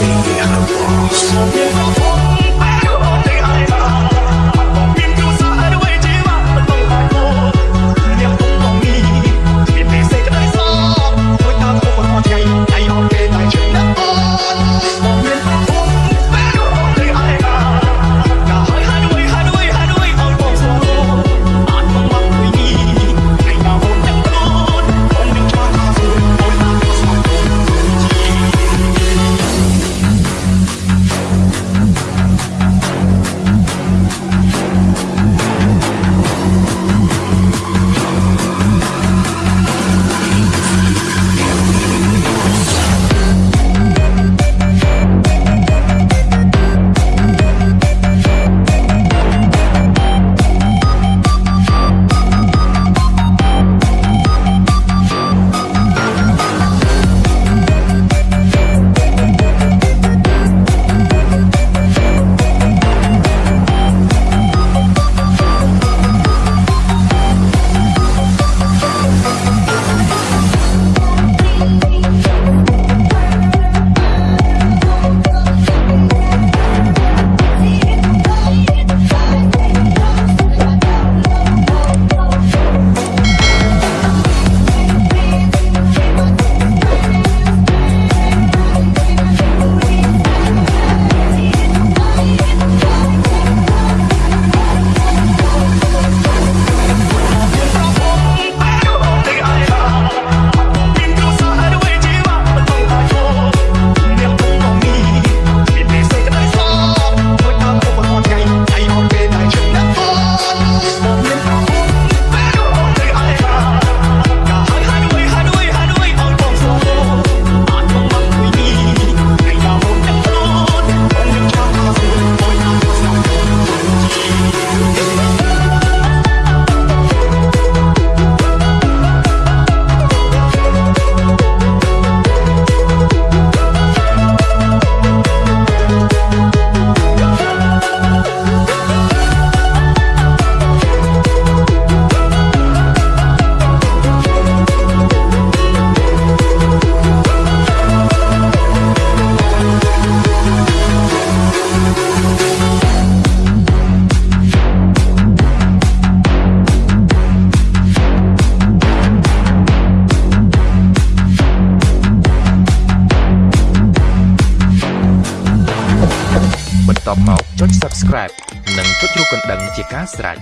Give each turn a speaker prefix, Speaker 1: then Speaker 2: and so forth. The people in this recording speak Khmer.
Speaker 1: see the other.
Speaker 2: មកចុច Subscribe និងចុចរូបកណ្ដឹងជាការស្រេច